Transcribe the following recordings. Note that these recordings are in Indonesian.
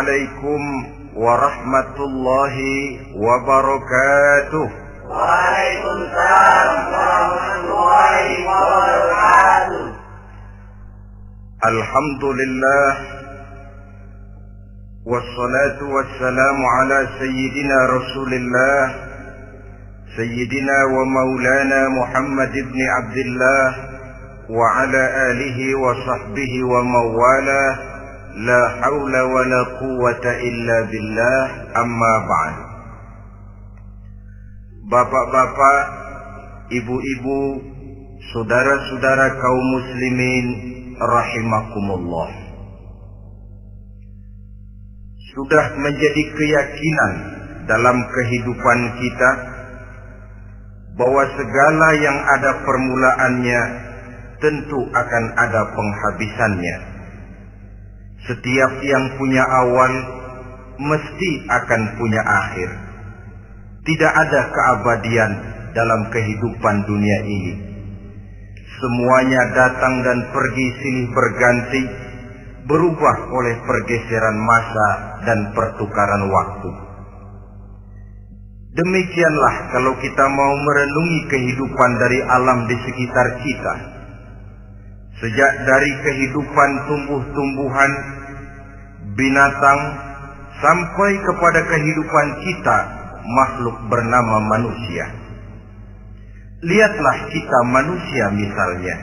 عليكم ورحمة الله وبركاته. وعليكم السلام ورحمة الله وبركاته. الحمد لله والصلاة والسلام على سيدنا رسول الله سيدنا ومولانا محمد بن عبد الله وعلى آله وصحبه وموالاه لا حول ولا قوة إلا بالله أما بعد Bapak-bapak, ibu-ibu, saudara-saudara kaum muslimin rahimakumullah. Sudah menjadi keyakinan dalam kehidupan kita bahwa segala yang ada permulaannya tentu akan ada penghabisannya. Setiap yang punya awal mesti akan punya akhir. Tidak ada keabadian dalam kehidupan dunia ini. Semuanya datang dan pergi silih berganti, berubah oleh pergeseran masa dan pertukaran waktu. Demikianlah kalau kita mau merenungi kehidupan dari alam di sekitar kita. Sejak dari kehidupan tumbuh-tumbuhan, binatang, sampai kepada kehidupan kita, makhluk bernama manusia. Lihatlah kita manusia misalnya.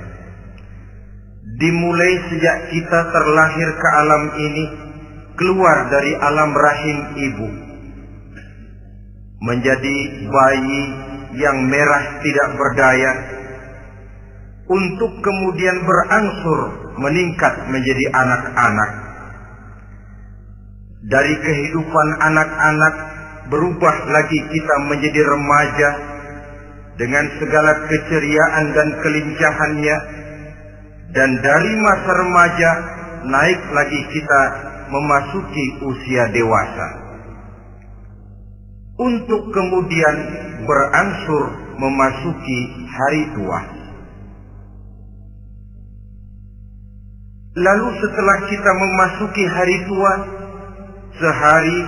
Dimulai sejak kita terlahir ke alam ini, keluar dari alam rahim ibu. Menjadi bayi yang merah tidak berdaya, untuk kemudian berangsur meningkat menjadi anak-anak. Dari kehidupan anak-anak berubah lagi kita menjadi remaja dengan segala keceriaan dan kelincahannya. Dan dari masa remaja naik lagi kita memasuki usia dewasa. Untuk kemudian berangsur memasuki hari tua lalu setelah kita memasuki hari tua sehari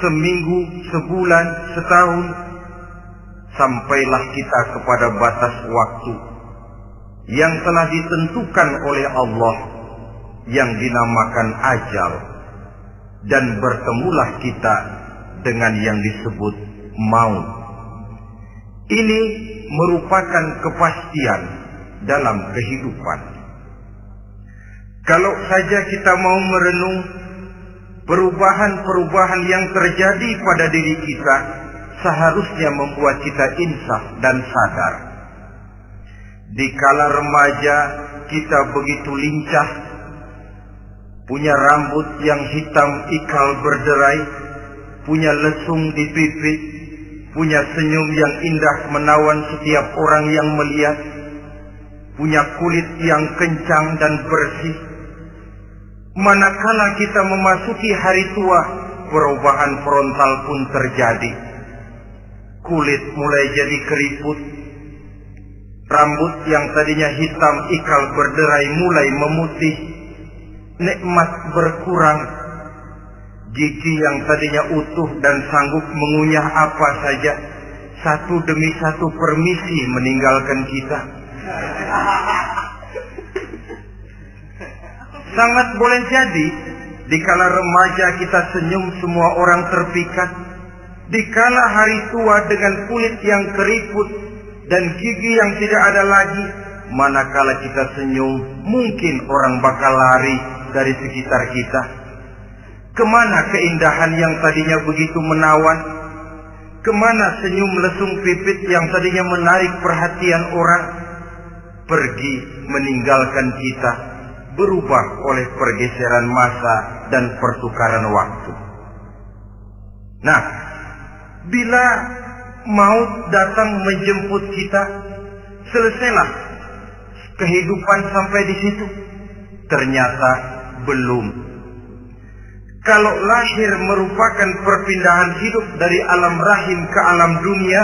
seminggu, sebulan, setahun, sampailah kita kepada batas waktu yang telah ditentukan oleh Allah yang dinamakan ajal dan bertemulah kita dengan yang disebut maut. Ini merupakan kepastian dalam kehidupan. Kalau saja kita mau merenung perubahan-perubahan yang terjadi pada diri kita seharusnya membuat kita insaf dan sadar. Di kala remaja kita begitu lincah, punya rambut yang hitam ikal berderai, punya lesung di pipi, punya senyum yang indah menawan setiap orang yang melihat, punya kulit yang kencang dan bersih, manakala kita memasuki hari tua, perubahan frontal pun terjadi. Kulit mulai jadi keriput. Rambut yang tadinya hitam ikal berderai mulai memutih. Nikmat berkurang. Gigi yang tadinya utuh dan sanggup mengunyah apa saja. Satu demi satu permisi meninggalkan kita. Sangat boleh jadi dikala remaja kita senyum semua orang terpikat. Dikala hari tua dengan kulit yang keriput dan gigi yang tidak ada lagi, manakala kita senyum mungkin orang bakal lari dari sekitar kita. Ke mana keindahan yang tadinya begitu menawan? Ke mana senyum lesung pipit yang tadinya menarik perhatian orang? Pergi meninggalkan kita berubah oleh pergeseran masa dan pertukaran waktu. Nah, bila maut datang menjemput kita, selesailah kehidupan sampai di situ. Ternyata belum. Kalau lahir merupakan perpindahan hidup dari alam rahim ke alam dunia,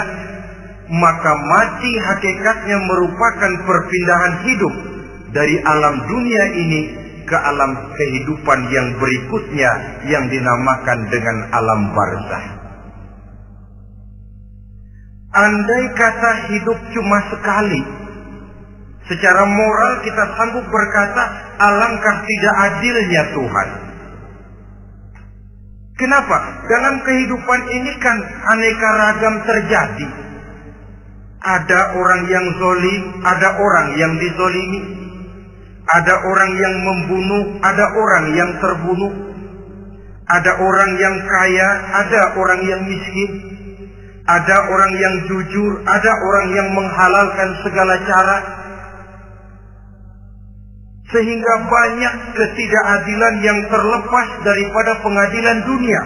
maka mati hakikatnya merupakan perpindahan hidup dari alam dunia ini ke alam kehidupan yang berikutnya yang dinamakan dengan alam barzah. Andai kata hidup cuma sekali, secara moral kita sanggup berkata, alangkah tidak adilnya Tuhan. Kenapa? Dalam kehidupan ini kan aneka ragam terjadi. Ada orang yang zolim, ada orang yang dizolimi. Ada orang yang membunuh, ada orang yang terbunuh. Ada orang yang kaya, ada orang yang miskin. Ada orang yang jujur, ada orang yang menghalalkan segala cara. Sehingga banyak ketidakadilan yang terlepas daripada pengadilan dunia.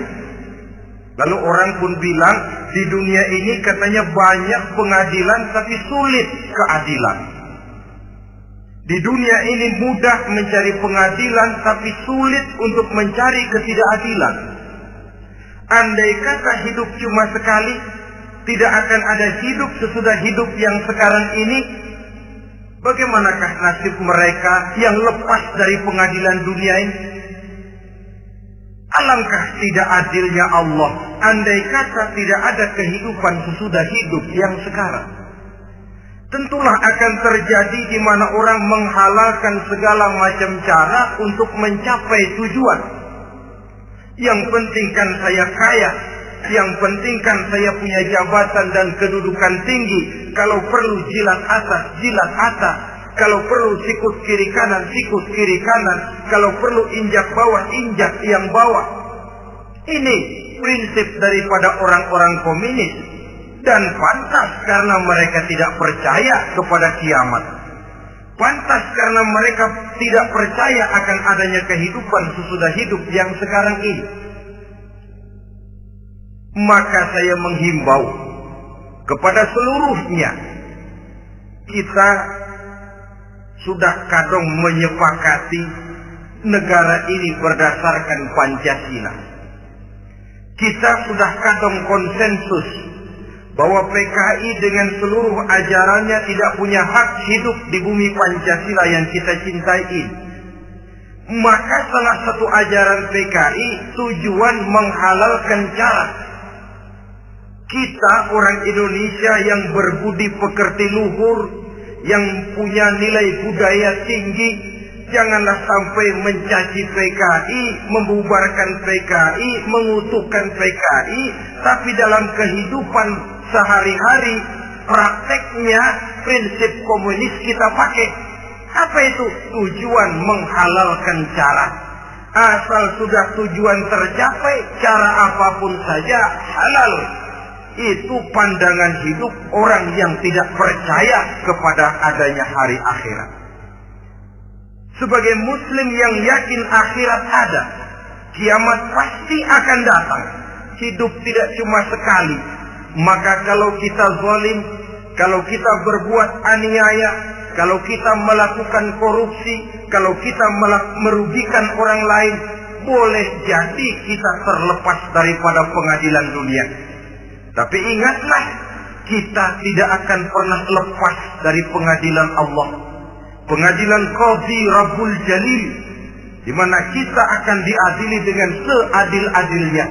Lalu orang pun bilang di dunia ini katanya banyak pengadilan tapi sulit keadilan. Di dunia ini mudah mencari pengadilan tapi sulit untuk mencari ketidakadilan. Andai kata hidup cuma sekali, tidak akan ada hidup sesudah hidup yang sekarang ini. Bagaimanakah nasib mereka yang lepas dari pengadilan dunia ini? Alangkah tidak adilnya Allah andai kata tidak ada kehidupan sesudah hidup yang sekarang. Tentulah akan terjadi di mana orang menghalalkan segala macam cara untuk mencapai tujuan. Yang penting kan saya kaya, yang penting kan saya punya jabatan dan kedudukan tinggi. Kalau perlu jilat atas, jilat atas. Kalau perlu sikut kiri kanan, sikut kiri kanan. Kalau perlu injak bawah, injak yang bawah. Ini prinsip daripada orang-orang komunis. Dan pantas karena mereka tidak percaya kepada kiamat. Pantas karena mereka tidak percaya akan adanya kehidupan sesudah hidup yang sekarang ini. Maka saya menghimbau kepada seluruhnya kita sudah kadang menyepakati negara ini berdasarkan Pancasila. Kita sudah kadang konsensus bahwa PKI dengan seluruh ajarannya tidak punya hak hidup di bumi Pancasila yang kita cintai ini. Maka salah satu ajaran PKI tujuan menghalalkan cara kita orang Indonesia yang berbudi pekerti luhur, yang punya nilai budaya tinggi, janganlah sampai mencaci PKI, membubarkan PKI, mengutuhkan PKI, tapi dalam kehidupan sehari-hari prakteknya prinsip komunis kita pakai. Apa itu? Tujuan menghalalkan cara. Asal sudah tujuan tercapai, cara apa pun saja halal itu pandangan hidup orang yang tidak percaya kepada adanya hari akhirat. Sebagai muslim yang yakin akhirat ada, kiamat pasti akan datang. Hidup tidak cuma sekali. Maka kalau kita zalim, kalau kita berbuat aniaya, kalau kita melakukan korupsi, kalau kita merugikan orang lain, boleh jadi kita terlepas daripada pengadilan dunia. Tapi ingatlah, kita tidak akan pernah lepas dari pengadilan Allah. Pengadilan Qadhi Rabbul Jalil. Di mana kita akan diadili dengan seadil-adilnya.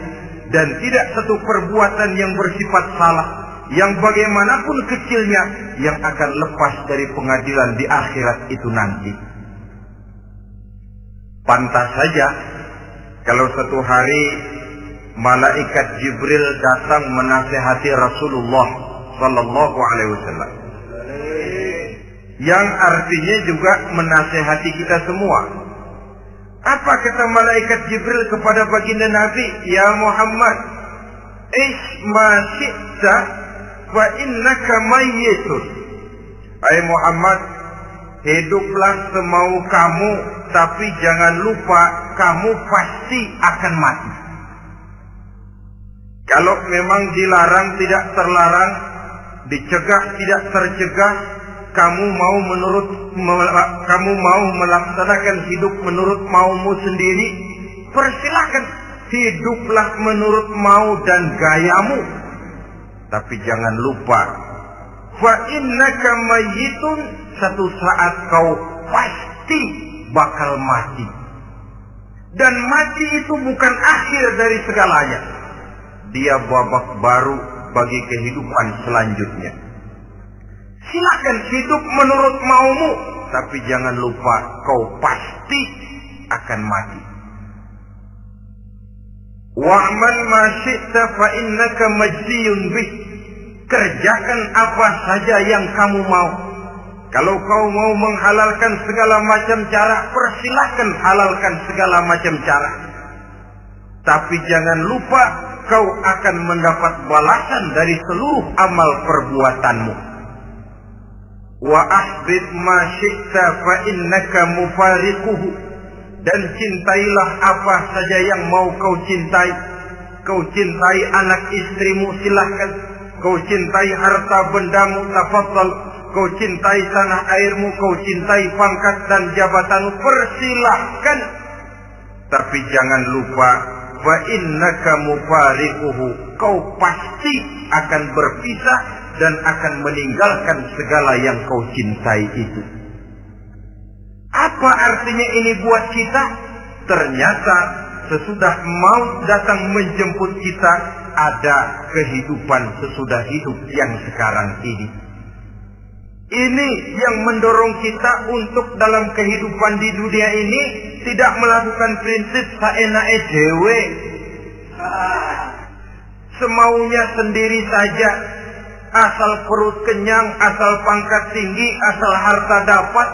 Dan tidak satu perbuatan yang bersifat salah. Yang bagaimanapun kecilnya. Yang akan lepas dari pengadilan di akhirat itu nanti. Pantas saja. Kalau satu hari malaikat Jibril datang menasehati Rasulullah sallallahu alaihi wasallam. Yang artinya juga menasehati kita semua. Apa kata malaikat Jibril kepada baginda Nabi? Ya Muhammad, Ish ma syi'ta wa innaka mayyitun. Hai Muhammad, hiduplah semau kamu, tapi jangan lupa kamu pasti akan mati. Kalau memang dilarang tidak terlarang, dicegah tidak tercegah, kamu mau menurut kamu mau melaksanakan hidup menurut maumu sendiri, persilahkan hiduplah menurut mau dan gayamu. Tapi jangan lupa, fa innaka mayyitun satu saat kau pasti bakal mati. Dan mati itu bukan akhir dari segalanya. Dia babak baru bagi kehidupan selanjutnya. Silakan hidup menurut maumu, tapi jangan lupa kau pasti akan mati. Wa'mal ma syi'ta fa innaka majziyun bih. Kerjakan apa saja yang kamu mau. Kalau kau mau menghalalkan segala macam cara, persilahkan halalkan segala macam cara. Tapi jangan lupa kau akan mendapat balasan dari seluruh amal perbuatanmu. Wa ahbib ma syi'ta fa innaka mufariquhu dan cintailah apa saja yang mau kau cintai. Kau cintai anak istrimu silahkan. Kau cintai harta bendamu tafadhal. Kau cintai tanah airmu, kau cintai pangkat dan jabatanmu, persilahkan. Tapi jangan lupa, fa innaka mufariquhu. Kau pasti akan berpisah dan akan meninggalkan segala yang kau cintai itu. Apa artinya ini buat kita? Ternyata sesudah maut datang menjemput kita, ada kehidupan sesudah hidup yang sekarang ini. Ini yang mendorong kita untuk dalam kehidupan di dunia ini tidak melakukan prinsip saenae dewe. Semaunya sendiri saja. Asal perut kenyang, asal pangkat tinggi, asal harta dapat,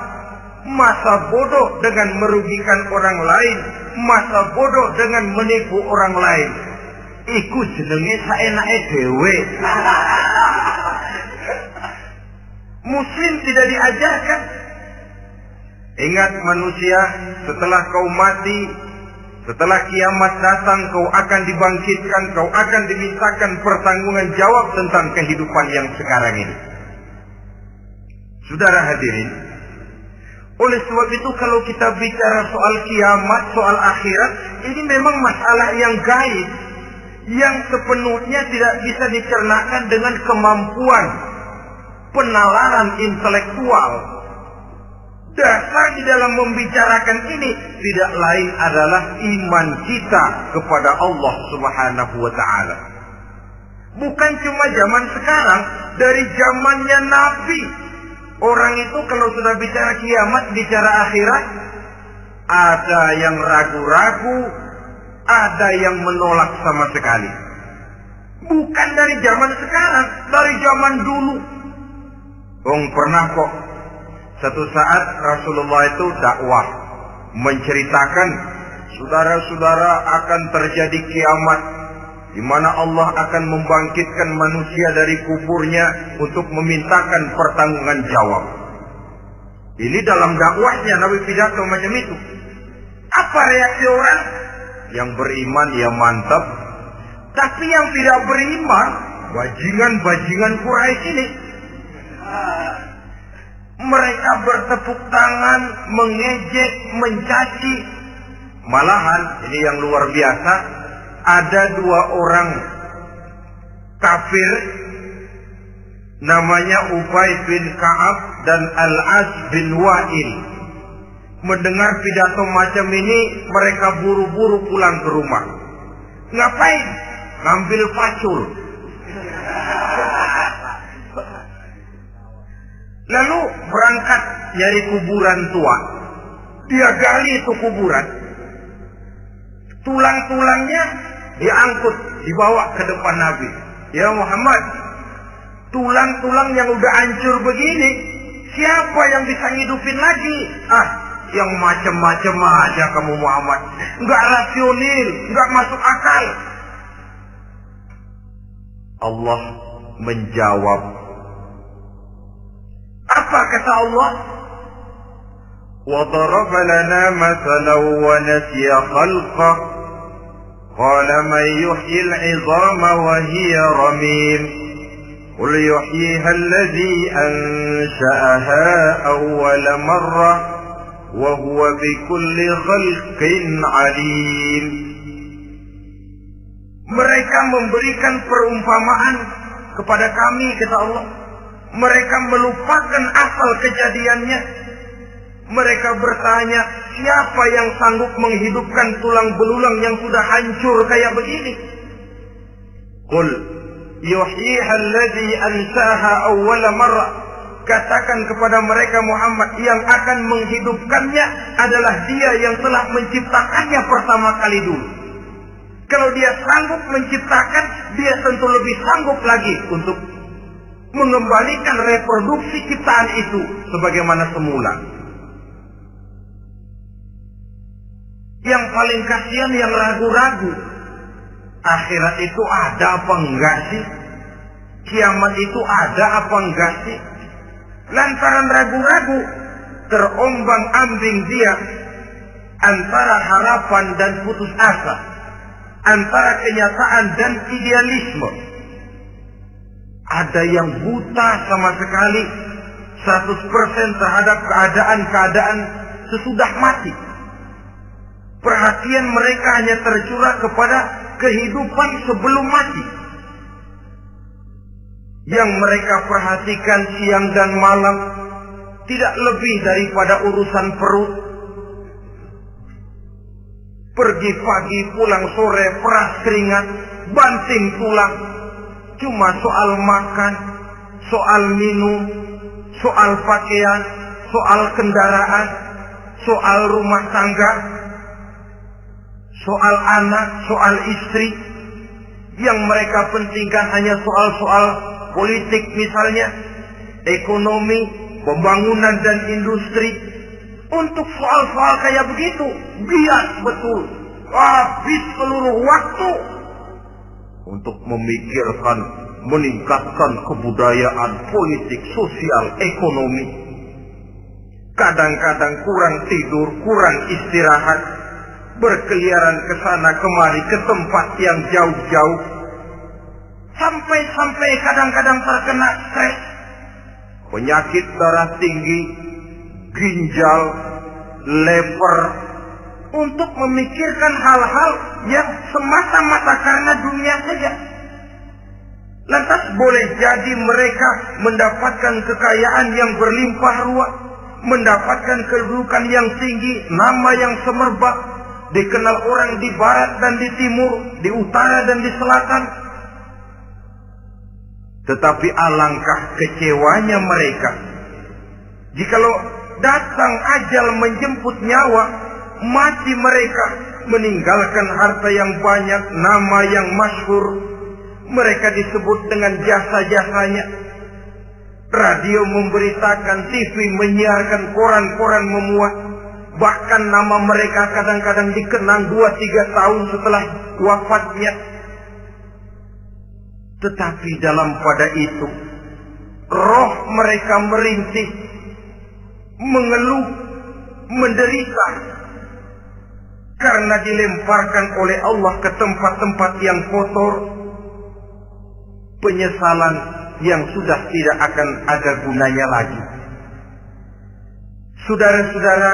masa bodoh dengan merugikan orang lain, masa bodoh dengan menipu orang lain. Iku jenenge saenake dhewe. Muslim tidak diajarkan. Ingat manusia, setelah kau mati, setelah kiamat datang, kau akan dibangkitkan, kau akan dimintakan pertanggungan jawab tentang kehidupan yang sekarang ini. Saudara hadirin, oleh sebab itu kalau kita bicara soal kiamat, soal akhirat, ini memang masalah yang gaib. Yang sepenuhnya tidak bisa dicernakan dengan kemampuan penalaran intelektual. Dasar di dalam membicarakan ini tidak lain adalah iman kita kepada Allah Subhanahu wa taala. Bukan cuma zaman sekarang, dari zamannya Nabi Orang itu kalau sudah bicara kiamat, bicara akhirat, ada yang ragu-ragu, ada yang menolak sama sekali. Bukan dari zaman sekarang, dari zaman dulu. Ong pernah kok satu saat Rasulullah itu dakwah menceritakan saudara-saudara akan terjadi kiamat di mana Allah akan membangkitkan manusia dari kuburnya untuk memintakan pertanggungan jawab. Ini dalam dakwahnya Nabi pidato macam itu. Apa reaksi orang? Yang beriman ya mantap. Tapi yang tidak beriman, bajingan-bajingan Quraisy ini. Mereka bertepuk tangan, mengejek, mencaci. Malahan, ini yang luar biasa, ada dua orang kafir namanya Ubay bin Ka'ab dan Al-As bin Wa'il. Mendengar pidato macam ini, mereka buru-buru pulang ke rumah. Ngapain? Ngambil pacul. Lalu berangkat nyari kuburan tua. Dia gali itu kuburan. Tulang-tulangnya diangkut, dibawa ke depan Nabi. Ya Muhammad, tulang-tulang yang udah hancur begini, siapa yang bisa ngidupin lagi? Ah, yang macam-macam aja kamu Muhammad. Enggak rasional, enggak masuk akal. Allah menjawab. Apa kata Allah? وضرب لنا مثلا ونسي خلقه قال من يحيي العظام وهي رميم قل يحييها الذي أنشأها أول مرة وهو بكل خلق عليم Mereka memberikan perumpamaan kepada kami, kata Allah. Mereka melupakan asal kejadiannya. Mereka bertanya, siapa yang sanggup menghidupkan tulang belulang yang sudah hancur kayak begini? Qul yuhyiha alladhi ansaha awwala marrah. Katakan kepada mereka Muhammad yang akan menghidupkannya adalah dia yang telah menciptakannya pertama kali dulu. Kalau dia sanggup menciptakan, dia tentu lebih sanggup lagi untuk mengembalikan reproduksi ciptaan itu sebagaimana semula. Yang paling kasihan yang ragu-ragu. Akhirat itu ada apa enggak sih? Kiamat itu ada apa enggak sih? Lantaran ragu-ragu, terombang ambing dia antara harapan dan putus asa. Antara kenyataan dan idealisme. Ada yang buta sama sekali 100% terhadap keadaan-keadaan sesudah mati. Perhatian mereka hanya tercurah kepada kehidupan sebelum mati. Yang mereka perhatikan siang dan malam tidak lebih daripada urusan perut. Pergi pagi, pulang sore, peras keringat, banting tulang. Cuma soal makan, soal minum, soal pakaian, soal kendaraan, soal rumah tangga, soal anak, soal istri, yang mereka pentingkan hanya soal-soal politik misalnya, ekonomi, pembangunan dan industri. Untuk soal-soal kayak begitu, bias betul. Habis seluruh waktu untuk memikirkan meningkatkan kebudayaan politik, sosial, ekonomi. Kadang-kadang kurang tidur, kurang istirahat, berkeliaran ke sana kemari ke tempat yang jauh-jauh. Sampai-sampai kadang-kadang terkena stres. Penyakit darah tinggi, ginjal, lever, untuk memikirkan hal-hal yang semata-mata karena dunia saja. Lantas boleh jadi mereka mendapatkan kekayaan yang berlimpah ruah, mendapatkan kedudukan yang tinggi, nama yang semerbak, dikenal orang di barat dan di timur, di utara dan di selatan. Tetapi alangkah kecewanya mereka jikalau datang ajal menjemput nyawa, mati mereka meninggalkan harta yang banyak, nama yang masyhur. Mereka disebut dengan jasa-jasanya. Radio memberitakan, TV menyiarkan, koran-koran memuat. Bahkan nama mereka kadang-kadang dikenang dua tiga tahun setelah wafatnya. Tetapi dalam pada itu, roh mereka merintih, mengeluh, menderita, karena dilemparkan oleh Allah ke tempat-tempat yang kotor, penyesalan yang sudah tidak akan ada gunanya lagi. Saudara-saudara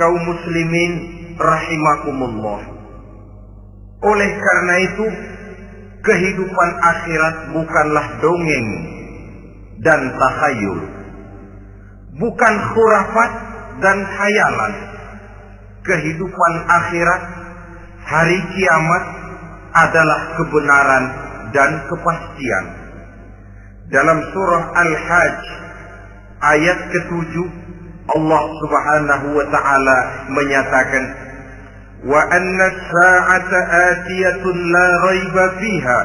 kaum muslimin rahimakumullah. Oleh karena itu, kehidupan akhirat bukanlah dongeng dan tahayul. Bukan khurafat dan khayalan kehidupan akhirat, hari kiamat adalah kebenaran dan kepastian. Dalam surah Al-Hajj ayat ketujuh Allah Subhanahu wa taala menyatakan wa anna as-sa'ata atiyatun la raiba fiha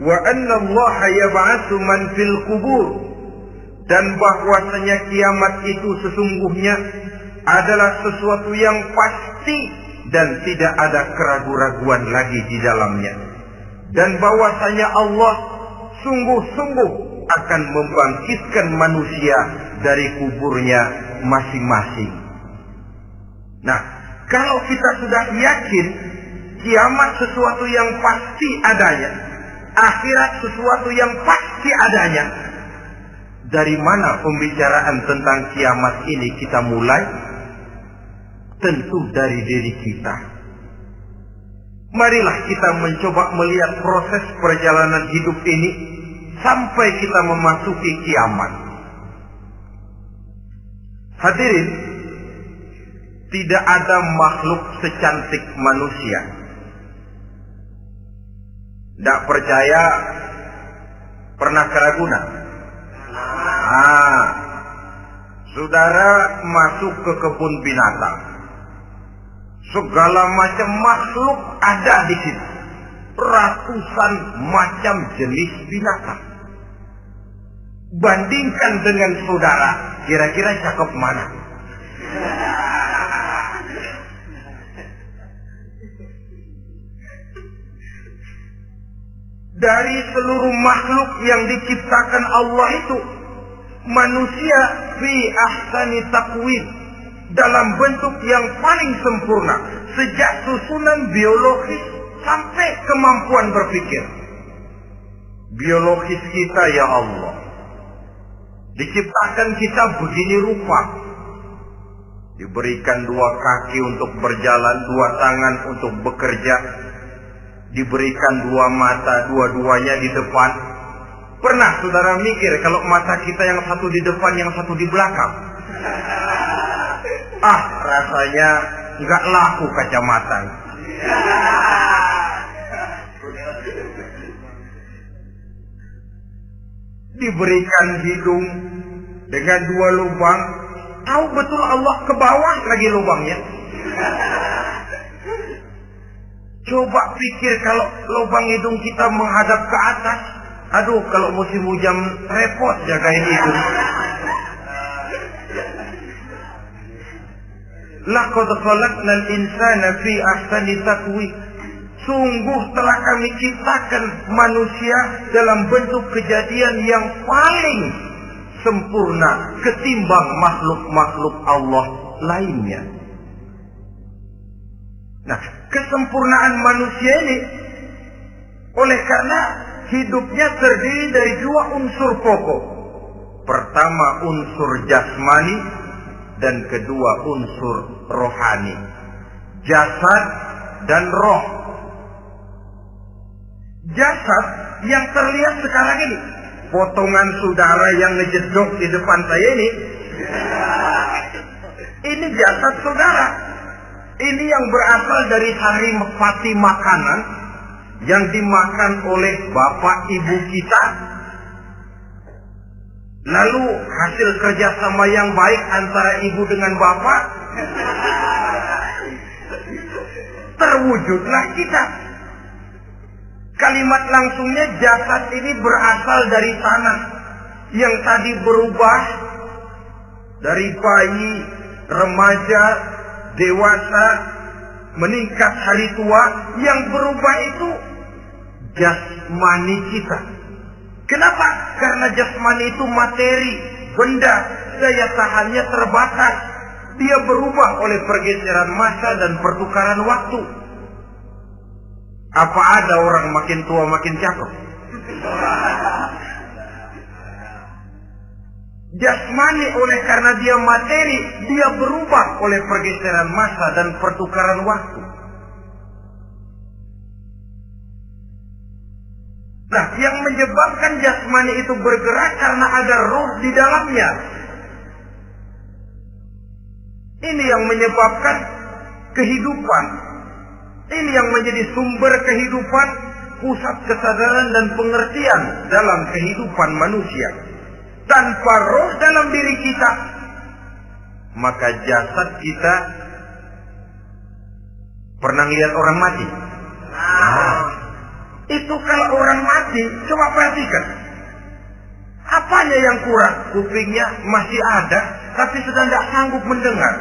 wa anna Allah yab'atsu man fil qubur dan bahwasanya kiamat itu sesungguhnya adalah sesuatu yang pasti dan tidak ada keraguan-raguan lagi di dalamnya. Dan bahwasanya Allah sungguh-sungguh akan membangkitkan manusia dari kuburnya masing-masing. Nah, kalau kita sudah yakin kiamat sesuatu yang pasti adanya, akhirat sesuatu yang pasti adanya, dari mana pembicaraan tentang kiamat ini kita mulai? Tentu dari diri kita. Marilah kita mencoba melihat proses perjalanan hidup ini sampai kita memasuki kiamat. Hadirin, tidak ada makhluk secantik manusia. Tidak percaya pernah keraguna. Ah, saudara masuk ke kebun binatang. Segala macam makhluk ada di situ. Ratusan macam jenis binatang. Bandingkan dengan saudara, kira-kira cakep mana? Dari seluruh makhluk yang diciptakan Allah itu, manusia fi ahsani takwin dalam bentuk yang paling sempurna sejak susunan biologis sampai kemampuan berpikir. Biologis kita ya Allah. Diciptakan kita begini rupa. Diberikan dua kaki untuk berjalan, dua tangan untuk bekerja. Diberikan dua mata, dua-duanya di depan. Pernah saudara mikir kalau mata kita yang satu di depan, yang satu di belakang? Ah, rasanya nggak laku kacamata. Diberikan hidung dengan dua lubang, tahu betul Allah ke bawah lagi lubangnya. Coba pikir kalau lubang hidung kita menghadap ke atas. Aduh, kalau musim hujan repot jagain hidung. Laqad khalaqnal insana fi ahsani taqwim. Sungguh telah kami ciptakan manusia dalam bentuk kejadian yang paling sempurna ketimbang makhluk-makhluk Allah lainnya. Nah, kesempurnaan manusia ini oleh karena hidupnya terdiri dari dua unsur pokok. Pertama unsur jasmani dan kedua unsur rohani. Jasad dan roh. Jasad yang terlihat sekarang ini. Potongan saudara yang ngejedok di depan saya ini. Ini jasad saudara. Ini yang berasal dari hari mati makanan yang dimakan oleh bapak ibu kita. Lalu hasil kerjasama yang baik antara ibu dengan bapak terwujudlah kita. Kalimat langsungnya jasad ini berasal dari tanah yang tadi berubah dari bayi, remaja, dewasa, meningkat hari tua, yang berubah itu jasmani kita. Kenapa? Karena jasmani itu materi, benda, daya tahannya terbatas. Dia berubah oleh pergeseran masa dan pertukaran waktu. Apa ada orang makin tua makin cakep? Jasmani oleh karena dia materi, dia berubah oleh pergeseran masa dan pertukaran waktu. Nah, yang menyebabkan jasmani itu bergerak karena ada roh di dalamnya. Ini yang menyebabkan kehidupan. Ini yang menjadi sumber kehidupan, pusat kesadaran dan pengertian dalam kehidupan manusia. Tanpa roh dalam diri kita, maka jasad kita pernah lihat orang mati. Itu kalau orang mati, coba perhatikan. Apanya yang kurang? Kupingnya masih ada, tapi sudah tidak sanggup mendengar.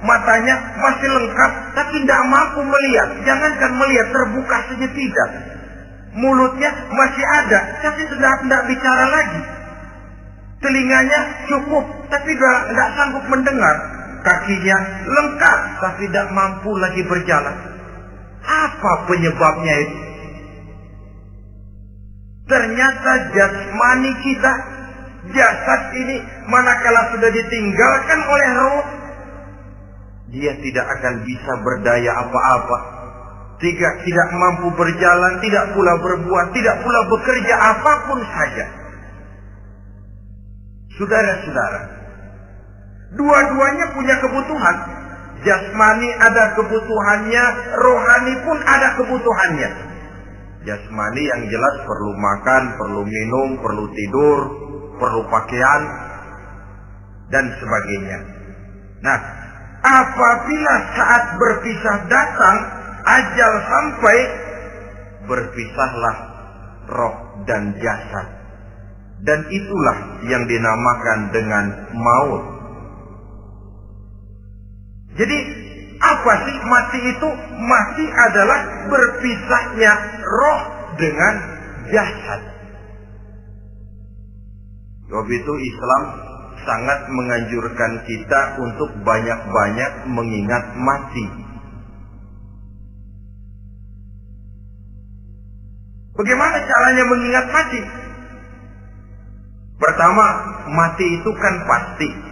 Matanya masih lengkap, tapi tidak mampu melihat. Jangankan melihat, terbuka saja tidak. Mulutnya masih ada, tapi sudah tidak bicara lagi. Telinganya cukup, tapi tidak sanggup mendengar. Kakinya lengkap, tapi tidak mampu lagi berjalan. Apa penyebabnya itu? Ternyata jasmani kita, jasad ini manakala sudah ditinggalkan oleh roh, dia tidak akan bisa berdaya apa-apa. Tidak, tidak mampu berjalan, tidak pula berbuat, tidak pula bekerja apa pun saja. Saudara-saudara, dua-duanya punya kebutuhan. Jasmani ada kebutuhannya, rohani pun ada kebutuhannya. Jasmani yang jelas perlu makan, perlu minum, perlu tidur, perlu pakaian, dan sebagainya. Nah, apabila saat berpisah datang, ajal sampai, berpisahlah roh dan jasad. Dan itulah yang dinamakan dengan maut. Jadi apa sih mati itu? Mati adalah berpisahnya roh dengan jasad. Sebab itu Islam sangat menganjurkan kita untuk banyak-banyak mengingat mati. Bagaimana caranya mengingat mati? Pertama, mati itu kan pasti.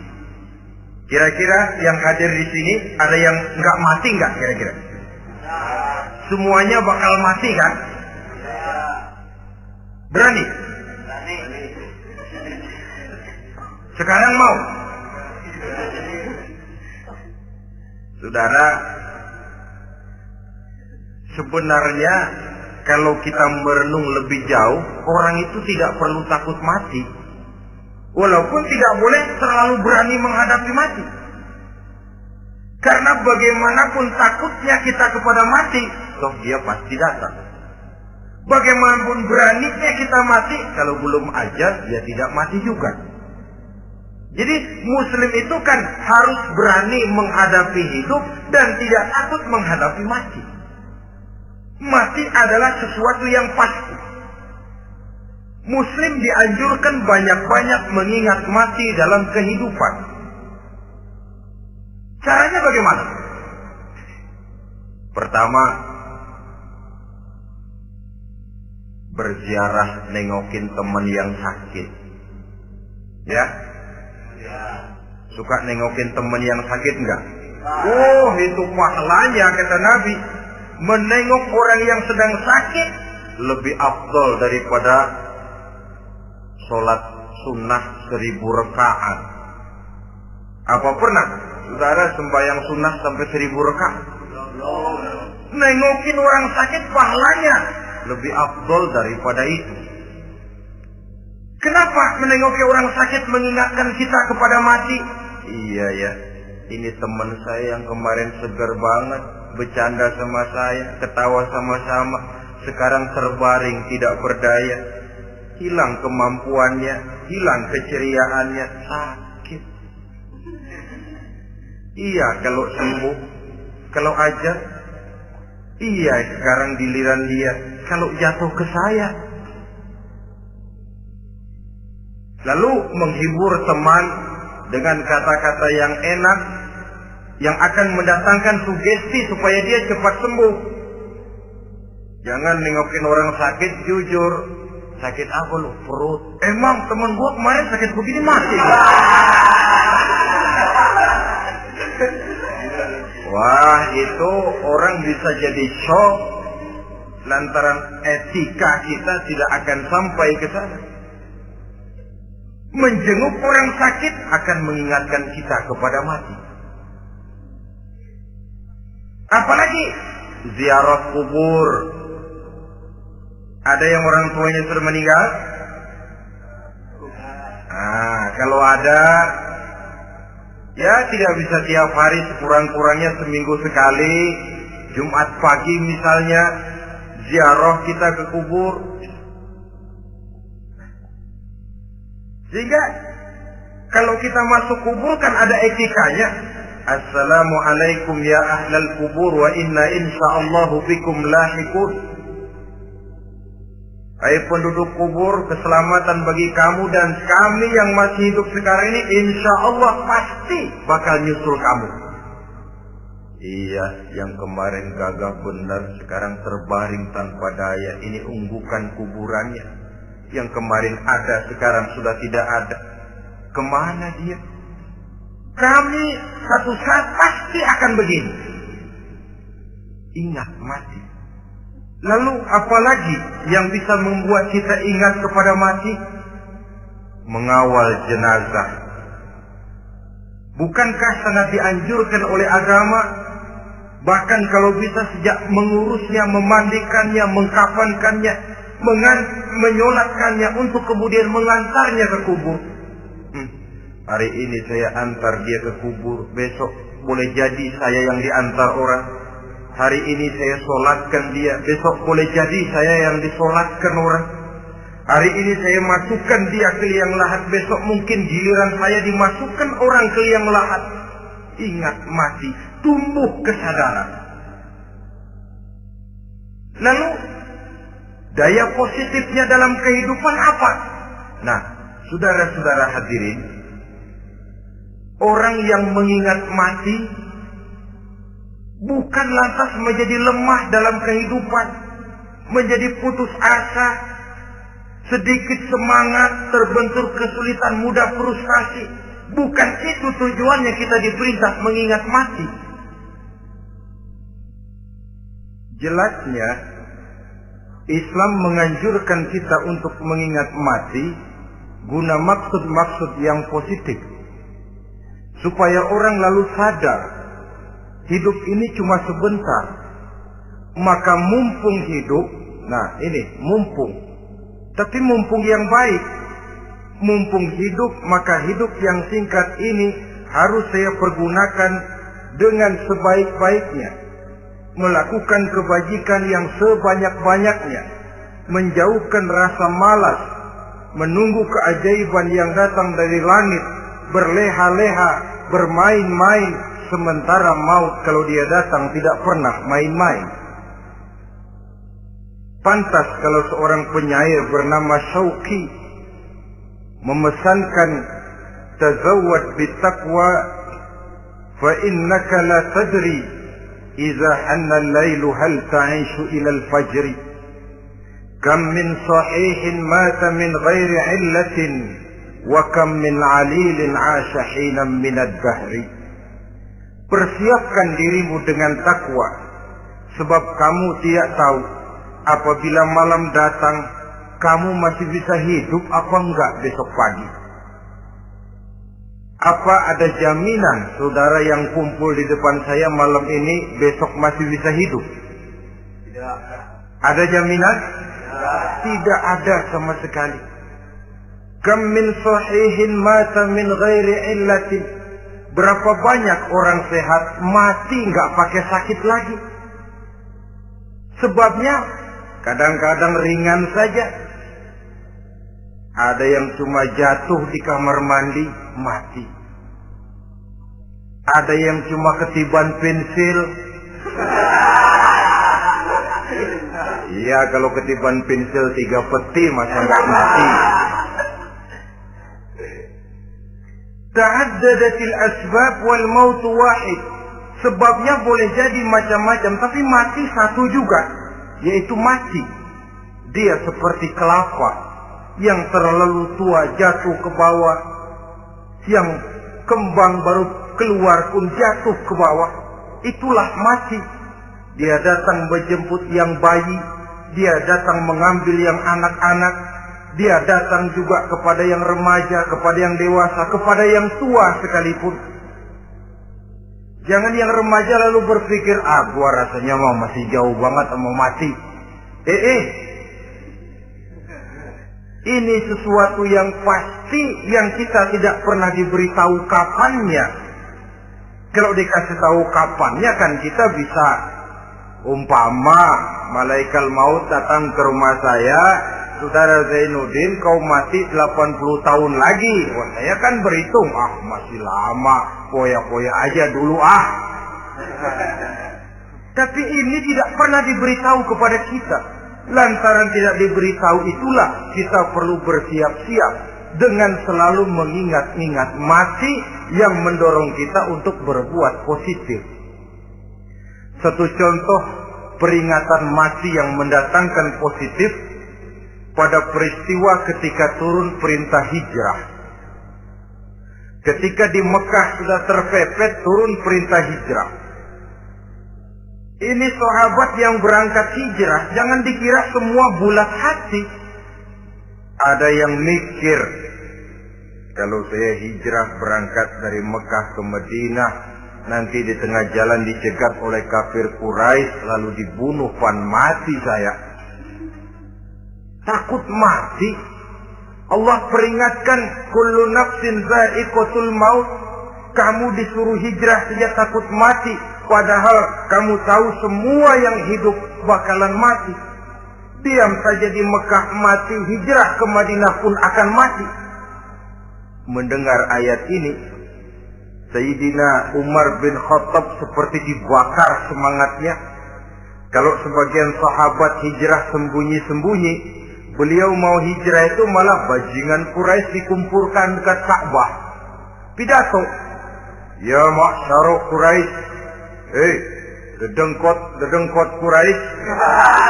Kira-kira yang hadir di sini ada yang nggak mati nggak kira-kira? Semuanya bakal mati kan? Berani? Sekarang mau? Saudara, sebenarnya kalau kita merenung lebih jauh, orang itu tidak perlu takut mati. Walaupun tidak boleh terlalu berani menghadapi mati. Karena bagaimanapun takutnya kita kepada mati, toh dia pasti datang. Bagaimanapun beraninya kita mati, kalau belum aja dia tidak mati juga. Jadi muslim itu kan harus berani menghadapi hidup dan tidak takut menghadapi mati. Mati adalah sesuatu yang pasti. Muslim dianjurkan banyak-banyak mengingat mati dalam kehidupan. Caranya bagaimana? Pertama, berziarah nengokin teman yang sakit. Ya? Suka nengokin teman yang sakit enggak? Oh, itu pahalanya kata Nabi. Menengok orang yang sedang sakit lebih afdol daripada sholat sunnah seribu rakaat. Apa pernah saudara sembahyang sunnah sampai seribu rakaat? Nengokin orang sakit pahalanya lebih afdol daripada itu. Kenapa menengoki orang sakit mengingatkan kita kepada mati? Iya ya, ini teman saya yang kemarin segar banget, bercanda sama saya, ketawa sama-sama, sekarang terbaring tidak berdaya, hilang kemampuannya, hilang keceriaannya, sakit. Iya kalau sembuh, kalau aja, iya sekarang giliran dia, kalau jatuh ke saya. Lalu menghibur teman dengan kata-kata yang enak, yang akan mendatangkan sugesti supaya dia cepat sembuh. Jangan nengokin orang sakit jujur, Sakit apa lu? Perut. Emang teman gua kemarin sakit begini mati. Wah, itu orang bisa jadi shock lantaran etika kita tidak akan sampai ke sana. Menjenguk orang sakit akan mengingatkan kita kepada mati. Apalagi ziarah kubur, ada yang orang tuanya sudah meninggal? Nah, kalau ada, ya tidak bisa tiap hari sekurang-kurangnya seminggu sekali, Jumat pagi misalnya, ziarah kita ke kubur. Sehingga kalau kita masuk kubur kan ada etikanya. Assalamualaikum ya ahlal kubur wa inna insyaallahu bikum lahikun. Hai penduduk kubur, keselamatan bagi kamu dan kami yang masih hidup sekarang ini insya Allah pasti bakal nyusul kamu. Iya, yang kemarin gagah benar sekarang terbaring tanpa daya. Ini unggukan kuburannya. Yang kemarin ada sekarang sudah tidak ada. Ke mana dia? Kami satu saat pasti akan begini. Ingat mati. Lalu apalagi yang bisa membuat kita ingat kepada mati? Mengawal jenazah. Bukankah sangat dianjurkan oleh agama bahkan kalau bisa sejak mengurusnya, memandikannya, mengkafankannya, menyolatkannya untuk kemudian mengantarnya ke kubur. Hmm. Hari ini saya antar dia ke kubur, besok boleh jadi saya yang diantar orang. Hari ini saya solatkan dia, besok boleh jadi saya yang disolatkan orang. Hari ini saya masukkan dia ke liang lahat, besok mungkin giliran saya dimasukkan orang ke liang lahat. Ingat mati, tumbuh kesadaran. Lalu daya positifnya dalam kehidupan apa? Nah, saudara-saudara hadirin, orang yang mengingat mati bukan lantas menjadi lemah dalam kehidupan, menjadi putus asa, sedikit semangat, terbentur kesulitan, mudah frustasi. Bukan itu tujuannya kita diperintah mengingat mati. Jelasnya, Islam menganjurkan kita untuk mengingat mati guna maksud-maksud yang positif. Supaya orang lalu sadar, hidup ini cuma sebentar. Maka mumpung hidup, nah ini mumpung tapi mumpung yang baik, mumpung hidup, maka hidup yang singkat ini harus saya pergunakan dengan sebaik-baiknya. Melakukan kebajikan yang sebanyak-banyaknya. Menjauhkan rasa malas. Menunggu keajaiban yang datang dari langit. Berleha-leha, bermain-main. Sementara maut kalau dia datang tidak pernah main-main. Pantas kalau seorang penyair bernama Syauqi memesankan tazawwad bitaqwa fa innaka la tadri idza hanna al-lailu hal ta'ishu ila al-fajr kam min sahihin mata min ghairi illatin kam min alilin 'asha hinan min ad-dahr Persiapkan dirimu dengan takwa sebab kamu tidak tahu apabila malam datang, kamu masih bisa hidup apa enggak besok pagi? Apa ada jaminan saudara yang kumpul di depan saya malam ini besok masih bisa hidup? Tidak. Ada jaminan? Tidak, Tidak ada sama sekali. Kam min sahihin mata min ghairi illatin. Berapa banyak orang sehat mati nggak pakai sakit lagi. Sebabnya Kadang-kadang ringan saja. Ada yang cuma jatuh di kamar mandi, mati. Ada yang cuma ketiban pensil. Iya, kalau ketiban pensil tiga peti masa nggak mati. Ta'addadatil asbab wal maut wahid. Sebabnya boleh jadi macam-macam, tapi mati satu juga yaitu mati. Dia seperti kelapa yang terlalu tua jatuh ke bawah, yang kembang baru keluar pun jatuh ke bawah. Itulah mati. Dia datang menjemput yang bayi, dia datang mengambil yang anak-anak, dia datang juga kepada yang remaja, kepada yang dewasa, kepada yang tua sekalipun. Jangan yang remaja lalu berpikir, ah gua rasanya mau masih jauh banget mau mati. Eh, eh. Ini sesuatu yang pasti yang kita tidak pernah diberitahu kapannya. Kalau dikasih tahu kapannya kan kita bisa umpama malaikat maut datang ke rumah saya, saudara Zainuddin kau mati 80 tahun lagi. Wah, saya kan berhitung, ah masih lama, poya-poya aja dulu ah. Tapi ini tidak pernah diberitahu kepada kita. Lantaran tidak diberitahu itulah kita perlu bersiap-siap dengan selalu mengingat-ingat mati yang mendorong kita untuk berbuat positif. Satu contoh peringatan mati yang mendatangkan positif pada peristiwa ketika turun perintah hijrah. Ketika di Mekah sudah terpepet turun perintah hijrah. Ini sahabat yang berangkat hijrah, jangan dikira semua bulat hati. Ada yang mikir, kalau saya hijrah berangkat dari Mekah ke Madinah, nanti di tengah jalan dicegat oleh kafir Quraisy lalu dibunuh pan mati saya. Takut mati. Allah peringatkan kullu nafsin za'iqatul maut. Kamu disuruh hijrah saja takut mati padahal kamu tahu semua yang hidup bakalan mati. Diam saja di Mekah mati, hijrah ke Madinah pun akan mati. Mendengar ayat ini, Sayyidina Umar bin Khattab seperti dibakar semangatnya. Kalau sebagian sahabat hijrah sembunyi-sembunyi, beliau mau hijrah itu malah bajingan Quraisy dikumpulkan dekat Ka'bah. Pidato. Ya masyarakat Quraisy. Hei, dedengkot, dedengkot Quraisy.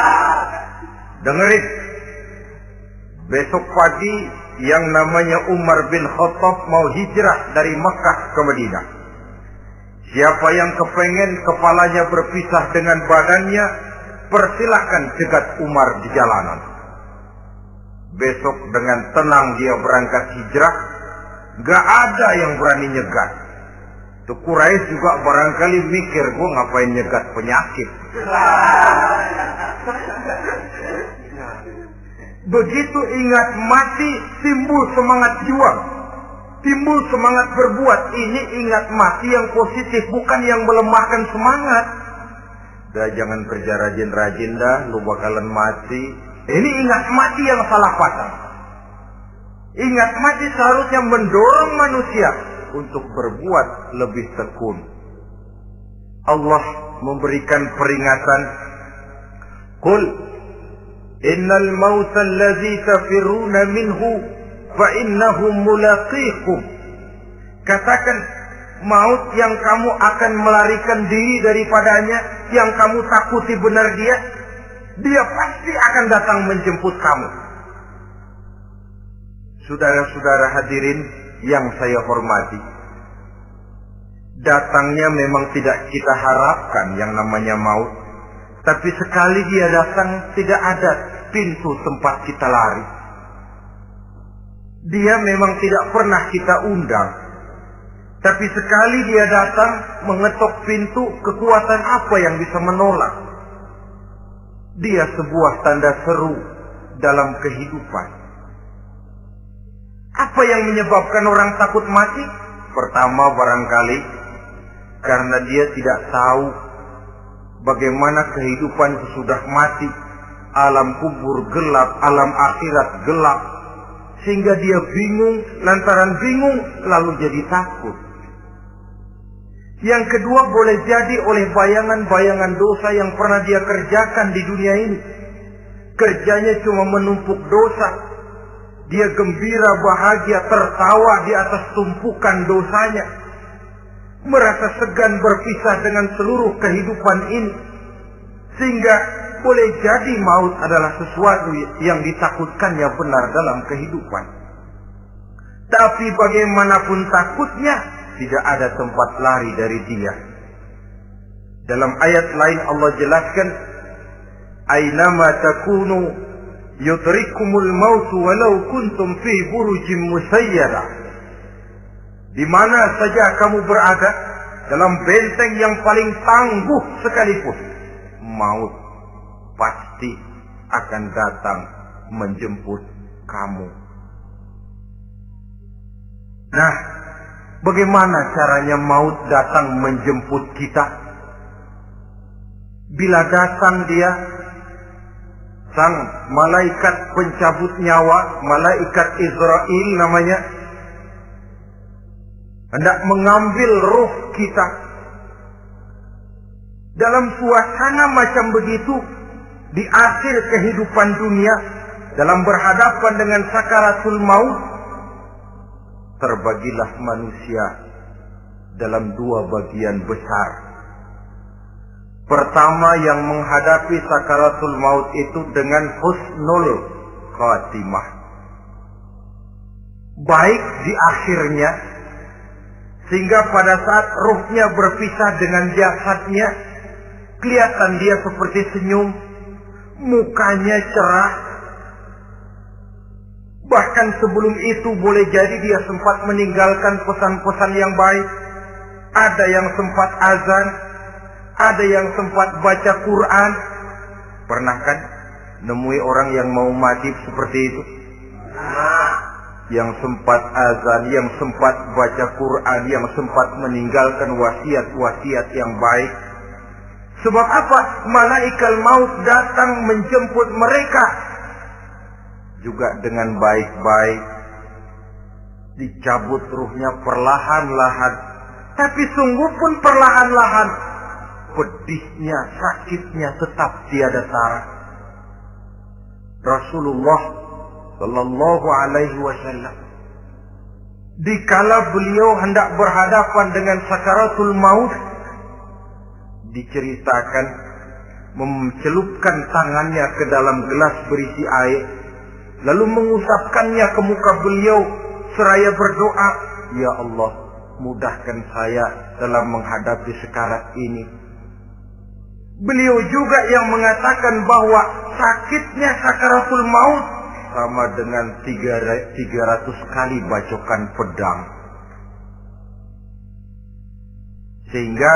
Dengerin. Besok pagi yang namanya Umar bin Khattab mau hijrah dari Mekah ke Madinah. Siapa yang kepengen kepalanya berpisah dengan badannya, persilahkan cegat Umar di jalanan. Besok dengan tenang dia berangkat hijrah, gak ada yang berani nyegat. Tuh Quraisy juga barangkali mikir, gue ngapain nyegat penyakit. Begitu ingat mati, timbul semangat juang. Timbul semangat berbuat. Ini ingat mati yang positif, bukan yang melemahkan semangat. Dah jangan kerja rajin-rajin dah, lu bakalan mati. Ini ingat mati yang salah patah. Ingat mati seharusnya mendorong manusia untuk berbuat lebih tekun. Allah memberikan peringatan. Qul innal mauta allazi tafiruna minhu fa innahu mulaqikum. Katakan maut yang kamu akan melarikan diri daripadanya, yang kamu takuti benar dia, dia pasti akan datang menjemput kamu. Saudara-saudara hadirin yang saya hormati, datangnya memang tidak kita harapkan yang namanya maut. Tapi sekali dia datang, tidak ada pintu tempat kita lari. Dia memang tidak pernah kita undang. Tapi sekali dia datang, mengetok pintu, kekuatan apa yang bisa menolak? Dia sebuah tanda seru dalam kehidupan. Apa yang menyebabkan orang takut mati? Pertama barangkali karena dia tidak tahu bagaimana kehidupan sesudah mati. Alam kubur gelap, alam akhirat gelap. Sehingga dia bingung, lantaran bingung lalu jadi takut. Yang kedua boleh jadi oleh bayangan-bayangan dosa yang pernah dia kerjakan di dunia ini. Kerjanya cuma menumpuk dosa. Dia gembira, bahagia, tertawa di atas tumpukan dosanya. Merasa segan berpisah dengan seluruh kehidupan ini. Sehingga boleh jadi maut adalah sesuatu yang ditakutkannya benar dalam kehidupan. Tapi bagaimanapun takutnya, tidak ada tempat lari dari dia. Dalam ayat lain Allah jelaskan, Aynama takunu yudrikumul maut walau kuntum fi burujim musayyada. Di mana saja kamu berada, dalam benteng yang paling tangguh sekalipun, maut pasti akan datang menjemput kamu. Nah, bagaimana caranya maut datang menjemput kita? Bila datang dia, sang malaikat pencabut nyawa, malaikat Israel namanya, hendak mengambil roh kita. Dalam suasana macam begitu, di akhir kehidupan dunia, dalam berhadapan dengan sakaratul maut, terbagilah manusia dalam dua bagian besar. Pertama yang menghadapi sakaratul maut itu dengan husnul khatimah. Baik di akhirnya, sehingga pada saat ruhnya berpisah dengan jasadnya, kelihatan dia seperti senyum, mukanya cerah, Bahkan sebelum itu boleh jadi dia sempat meninggalkan pesan-pesan yang baik. Ada yang sempat azan, ada yang sempat baca Quran. Pernah kan nemui orang yang mau mati seperti itu? Yang sempat azan, yang sempat baca Quran, yang sempat meninggalkan wasiat-wasiat yang baik. Sebab apa? Malaikat maut datang menjemput mereka juga dengan baik-baik. Dicabut ruhnya perlahan-lahan. Tapi sungguh pun perlahan-lahan. Pedihnya sakitnya tetap tiada tara. Rasulullah Shallallahu Alaihi Wasallam dikala beliau hendak berhadapan dengan sakaratul maut diceritakan mencelupkan tangannya ke dalam gelas berisi air lalu mengusapkannya ke muka beliau seraya berdoa, "Ya Allah, mudahkan saya dalam menghadapi sekarat ini." Beliau juga yang mengatakan bahwa sakitnya sakaratul maut sama dengan 300 kali bacokan pedang. Sehingga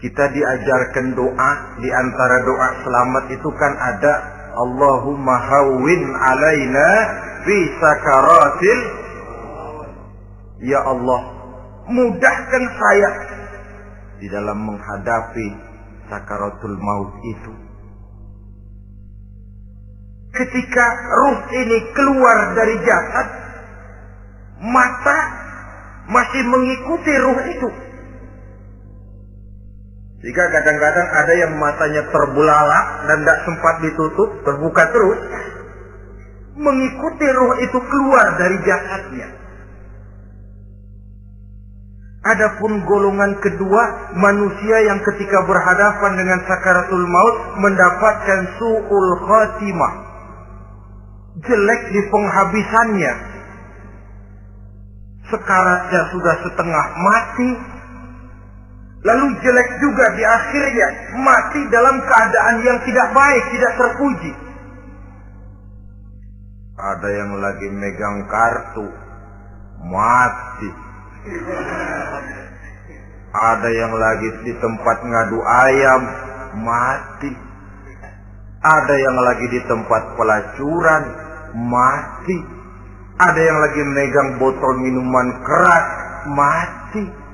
kita diajarkan doa di antara doa selamat itu kan ada Allahumma hawwin alaina fi sakaratil Ya Allah, mudahkan saya di dalam menghadapi sakaratul maut itu. Ketika ruh ini keluar dari jasad, mata masih mengikuti ruh itu. Jika kadang-kadang ada yang matanya terbelalak dan tidak sempat ditutup, terbuka terus, mengikuti ruh itu keluar dari jasadnya. Adapun golongan kedua, manusia yang ketika berhadapan dengan sakaratul maut mendapatkan su'ul khatimah. Jelek di penghabisannya. Sekaratnya sudah setengah mati, Lalu jelek juga di akhirnya mati dalam keadaan yang tidak baik, tidak terpuji. Ada yang lagi megang kartu, mati. Ada yang lagi di tempat ngadu ayam, mati. Ada yang lagi di tempat pelacuran, mati. Ada yang lagi megang botol minuman keras, mati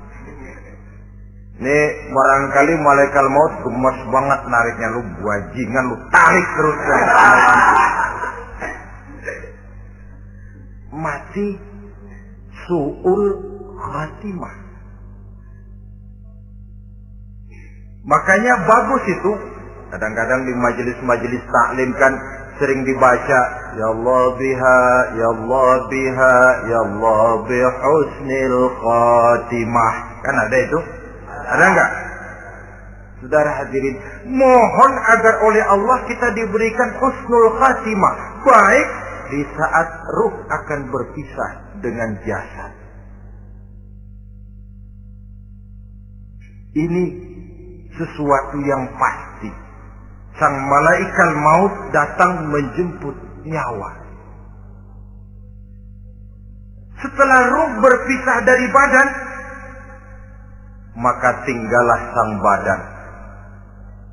ini barangkali malaikat maut gemes banget nariknya lu bajingan lu tarik terus kan. Mati suul khatimah. Makanya bagus itu. Kadang-kadang di majelis-majelis taklim kan sering dibaca ya Allah biha ya Allah biha ya Allah bihusnil khatimah. Kan ada itu? Ada enggak? Saudara hadirin, mohon agar oleh Allah kita diberikan husnul khatimah. Baik di saat ruh akan berpisah dengan jasad. Ini sesuatu yang pasti. Sang malaikat maut datang menjemput nyawa. Setelah ruh berpisah dari badan, maka tinggallah sang badan.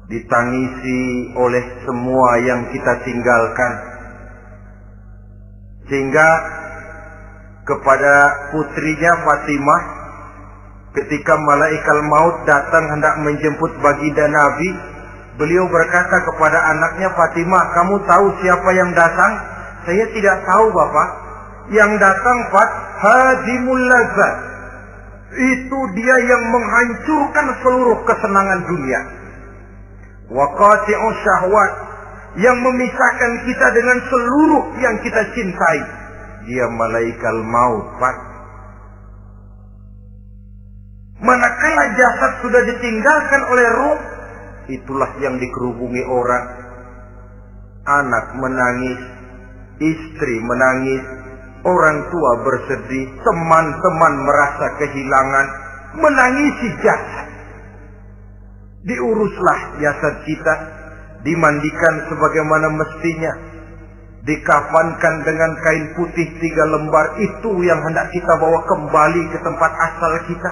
Ditangisi oleh semua yang kita tinggalkan. Sehingga kepada putrinya Fatimah ketika malaikat maut datang hendak menjemput baginda Nabi beliau berkata kepada anaknya Fatimah kamu tahu siapa yang datang? Saya tidak tahu Bapak. Yang datang Fat Hadimul Lazat itu dia yang menghancurkan seluruh kesenangan dunia. Waqati'u syahwat yang memisahkan kita dengan seluruh yang kita cintai. Dia malaikat maut. Manakala jasad sudah ditinggalkan oleh roh, itulah yang dikerubungi orang. Anak menangis, istri menangis, Orang tua bersedih, teman-teman merasa kehilangan, menangisi jasad. Diuruslah jasad kita, dimandikan sebagaimana mestinya. dikafankan dengan kain putih tiga lembar itu yang hendak kita bawa kembali ke tempat asal kita.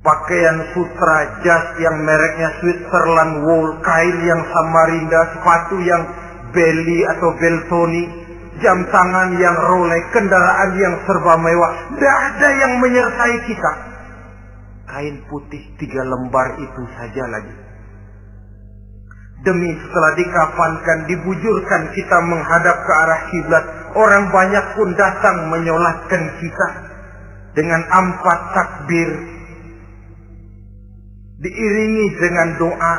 Pakaian sutra jas yang mereknya Switzerland wool, kain yang Samarinda, sepatu yang Belly atau Beltoni, jam tangan yang Rolex, kendaraan yang serba mewah. Tidak ada yang menyertai kita. Kain putih tiga lembar itu saja lagi. Demi setelah dikafankan, dibujurkan kita menghadap ke arah kiblat. Orang banyak pun datang menyolatkan kita. Dengan empat takbir. Diiringi dengan doa.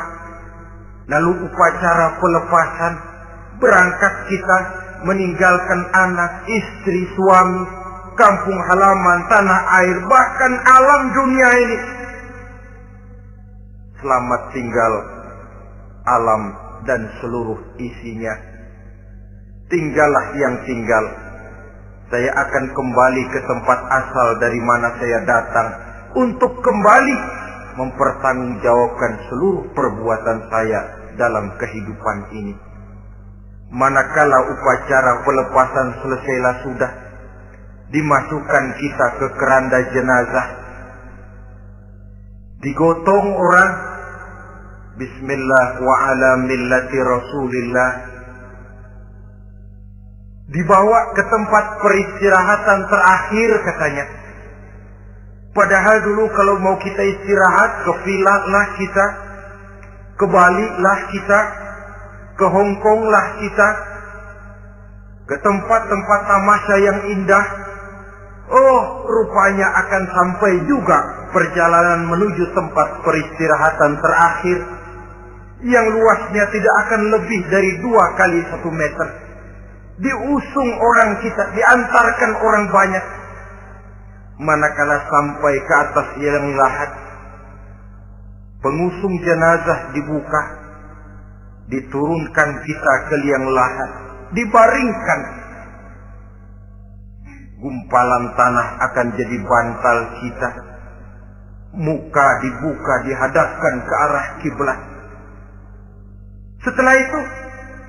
Lalu upacara pelepasan. Berangkat kita meninggalkan anak, istri, suami, kampung halaman, tanah air, bahkan alam dunia ini. Selamat tinggal alam dan seluruh isinya. Tinggallah yang tinggal. Saya akan kembali ke tempat asal dari mana saya datang untuk kembali mempertanggungjawabkan seluruh perbuatan saya dalam kehidupan ini. Manakala upacara pelepasan selesailah sudah, dimasukkan kita ke keranda jenazah. Digotong orang Bismillah wa ala millati Rasulillah. Dibawa ke tempat peristirahatan terakhir katanya. Padahal dulu kalau mau kita istirahat ke kita, ke lah kita, ke Hong Kong lah kita, ke tempat-tempat tamasya yang indah. Oh, rupanya akan sampai juga perjalanan menuju tempat peristirahatan terakhir yang luasnya tidak akan lebih dari dua kali satu meter. Diusung orang kita, diantarkan orang banyak. Manakala sampai ke atas yang lahat, pengusung jenazah dibuka, diturunkan kita ke liang lahat, dibaringkan. Gumpalan tanah akan jadi bantal kita. Muka dibuka dihadapkan ke arah kiblat setelah itu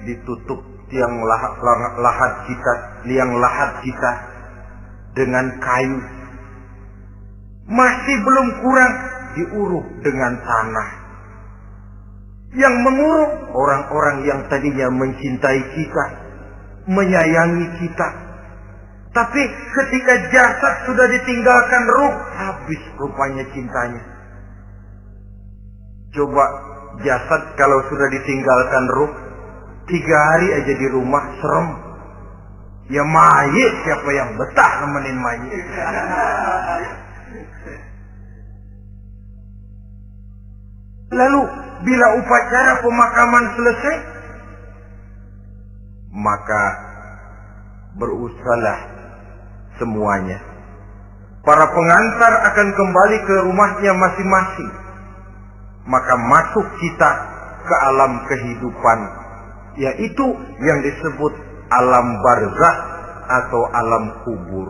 ditutup tiang lahat, lahat kita, liang lahat kita dengan kayu. Masih belum kurang diuruk dengan tanah. Yang menguruk orang-orang yang tadinya mencintai kita, menyayangi kita. Tapi ketika jasad sudah ditinggalkan ruh, habis rupanya cintanya. Coba jasad kalau sudah ditinggalkan ruh tiga hari aja di rumah serem ya mayit siapa yang betah nemenin mayit lalu bila upacara pemakaman selesai maka berusahalah semuanya para pengantar akan kembali ke rumahnya masing-masing maka masuk kita ke alam kehidupan yaitu yang disebut alam barzah atau alam kubur.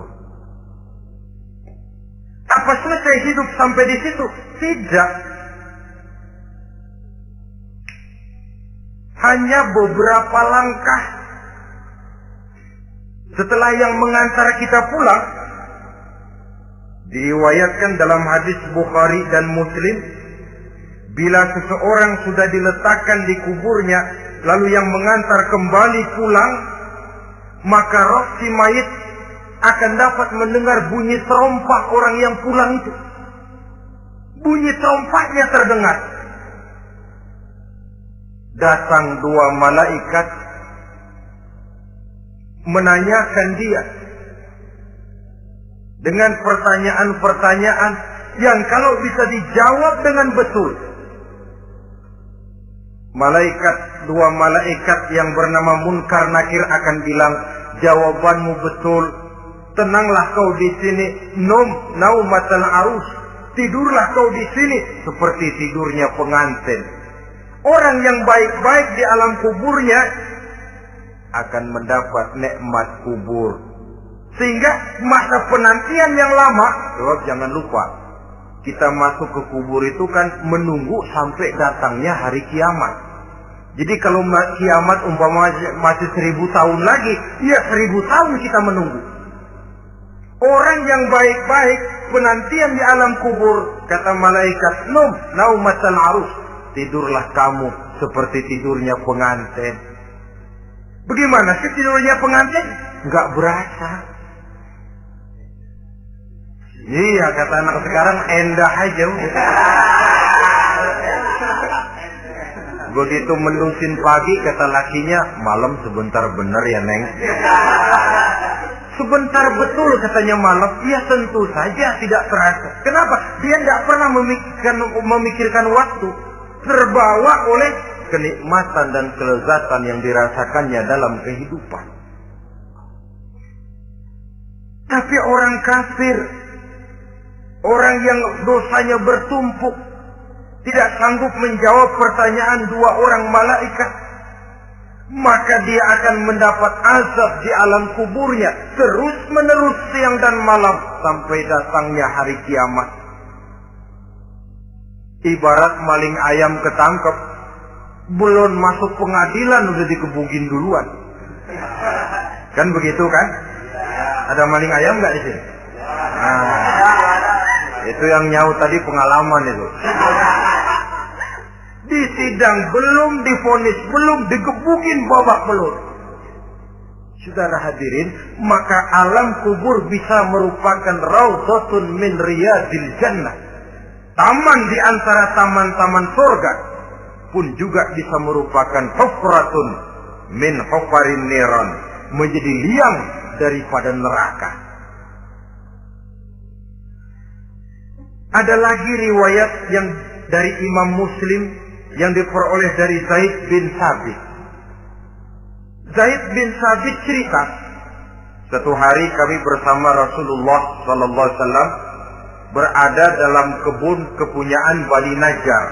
Apa selesai hidup sampai di situ? Tidak. Hanya beberapa langkah setelah yang mengantar kita pulang diriwayatkan dalam hadis Bukhari dan Muslim Bila seseorang sudah diletakkan di kuburnya, lalu yang mengantar kembali pulang, maka roh si mayit akan dapat mendengar bunyi terompah orang yang pulang itu. Bunyi terompahnya terdengar. Datang dua malaikat menanyakan dia dengan pertanyaan-pertanyaan yang kalau bisa dijawab dengan betul Malaikat, dua malaikat yang bernama Munkar Nakir akan bilang, jawabanmu betul. Tenanglah kau di sini, nom naumatal arus. Tidurlah kau di sini seperti tidurnya pengantin. Orang yang baik-baik di alam kuburnya akan mendapat nikmat kubur. Sehingga masa penantian yang lama, jawab jangan lupa, kita masuk ke kubur itu kan menunggu sampai datangnya hari kiamat. Jadi kalau kiamat umpama masih seribu tahun lagi, ya seribu tahun kita menunggu. Orang yang baik-baik penantian di alam kubur, kata malaikat, num, naumatal arus. Tidurlah kamu seperti tidurnya pengantin. Bagaimana sih tidurnya pengantin? Enggak berasa. Iya kata anak sekarang endah aja Begitu mendusin pagi kata lakinya malam sebentar bener ya neng. Sebentar betul katanya malam. Ya tentu saja tidak terasa. Kenapa? Dia tidak pernah memikirkan, memikirkan waktu. Terbawa oleh kenikmatan dan kelezatan yang dirasakannya dalam kehidupan. Tapi orang kafir, orang yang dosanya bertumpuk, tidak sanggup menjawab pertanyaan dua orang malaikat, maka dia akan mendapat azab di alam kuburnya terus menerus siang dan malam sampai datangnya hari kiamat. Ibarat maling ayam ketangkep, belum masuk pengadilan udah dikebukin duluan. Kan begitu kan? Ada maling ayam nggak di sini? Nah, itu yang nyaut tadi pengalaman itu di sidang belum difonis, belum digebukin babak belur. Saudara hadirin, maka alam kubur bisa merupakan raudhatun min riyadil jannah. Taman di antara taman-taman surga pun juga bisa merupakan hufratun min hufarin niran, menjadi liang daripada neraka. Ada lagi riwayat yang dari Imam Muslim yang diperoleh dari Zaid bin Sabit. Zaid bin Sabit cerita, satu hari kami bersama Rasulullah Sallallahu Alaihi Wasallam berada dalam kebun kepunyaan Bani Najjar.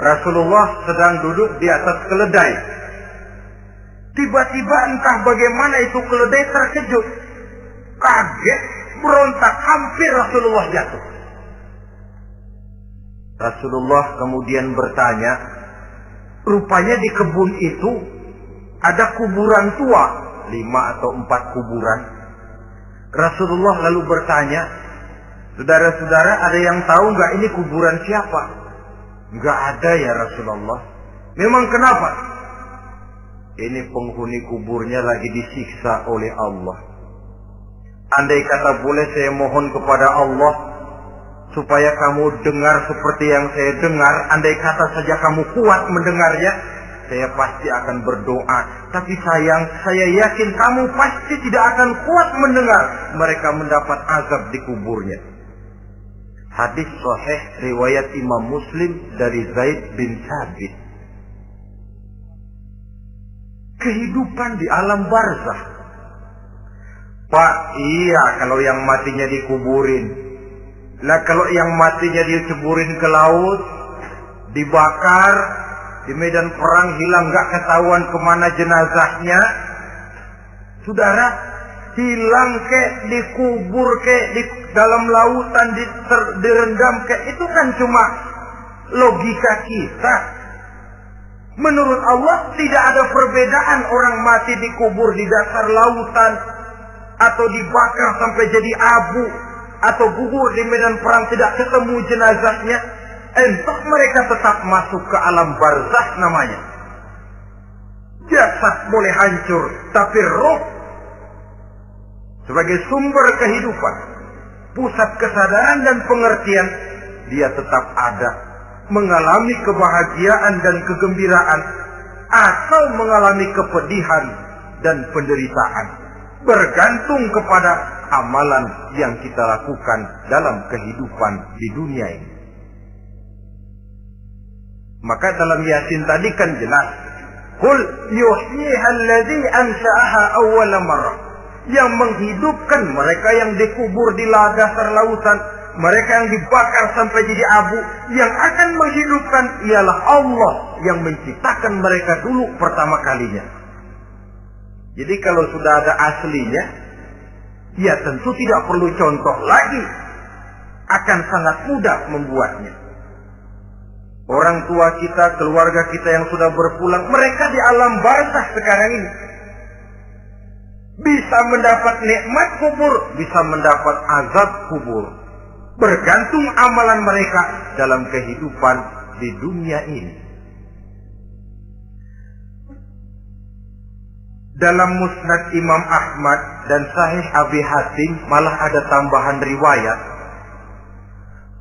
Rasulullah sedang duduk di atas keledai. Tiba-tiba entah bagaimana itu keledai terkejut. Kaget, berontak, hampir Rasulullah jatuh. Rasulullah kemudian bertanya, rupanya di kebun itu ada kuburan tua, lima atau empat kuburan. Rasulullah lalu bertanya, saudara-saudara ada yang tahu nggak ini kuburan siapa? Nggak ada ya Rasulullah. Memang kenapa? Ini penghuni kuburnya lagi disiksa oleh Allah. Andai kata boleh saya mohon kepada Allah supaya kamu dengar seperti yang saya dengar. Andai kata saja kamu kuat mendengarnya, saya pasti akan berdoa. Tapi sayang, saya yakin kamu pasti tidak akan kuat mendengar mereka mendapat azab di kuburnya. Hadis sahih riwayat Imam Muslim dari Zaid bin Sabit. Kehidupan di alam barzah. Pak, iya kalau yang matinya dikuburin, Nah kalau yang matinya diceburin ke laut, dibakar, di medan perang hilang nggak ketahuan ke mana jenazahnya, saudara hilang ke, dikubur ke, di dalam lautan di, direndam ke, itu kan cuma logika kita. Menurut Allah tidak ada perbedaan orang mati dikubur di dasar lautan atau dibakar sampai jadi abu atau gugur di medan perang tidak ketemu jenazahnya, entah mereka tetap masuk ke alam barzah namanya. Jasad boleh hancur, tapi roh sebagai sumber kehidupan, pusat kesadaran dan pengertian, dia tetap ada, mengalami kebahagiaan dan kegembiraan, atau mengalami kepedihan dan penderitaan, bergantung kepada amalan yang kita lakukan dalam kehidupan di dunia ini. Maka dalam Yasin tadi kan jelas, Qul ansha'aha awwala. Yang menghidupkan mereka yang dikubur di dasar lautan, mereka yang dibakar sampai jadi abu, yang akan menghidupkan ialah Allah yang menciptakan mereka dulu pertama kalinya. Jadi kalau sudah ada aslinya, ya tentu tidak perlu contoh lagi. Akan sangat mudah membuatnya. Orang tua kita, keluarga kita yang sudah berpulang, mereka di alam barzah sekarang ini. Bisa mendapat nikmat kubur, bisa mendapat azab kubur. Bergantung amalan mereka dalam kehidupan di dunia ini. Dalam musnad Imam Ahmad dan Sahih Abi Hatim malah ada tambahan riwayat.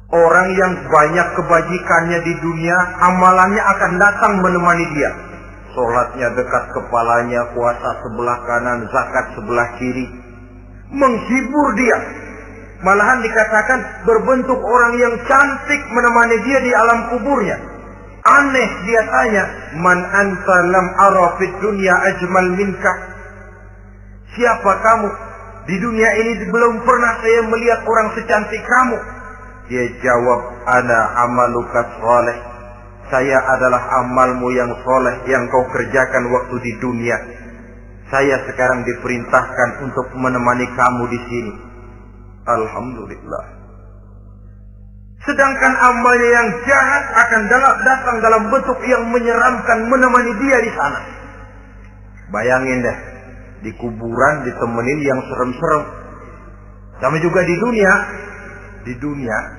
Orang yang banyak kebajikannya di dunia, amalannya akan datang menemani dia. Sholatnya dekat kepalanya, puasa sebelah kanan, zakat sebelah kiri. Menghibur dia. Malahan dikatakan berbentuk orang yang cantik menemani dia di alam kuburnya. Aneh dia tanya, Man anta lam arafid dunia ajmal minka. Siapa kamu? Di dunia ini belum pernah saya melihat orang secantik kamu. Dia jawab, Ana amaluka soleh. Saya adalah amalmu yang soleh yang kau kerjakan waktu di dunia. Saya sekarang diperintahkan untuk menemani kamu di sini. Alhamdulillah. Sedangkan amalnya yang jahat akan datang dalam bentuk yang menyeramkan menemani dia di sana. Bayangin deh, di kuburan ditemenin yang serem-serem. Sama juga di dunia, di dunia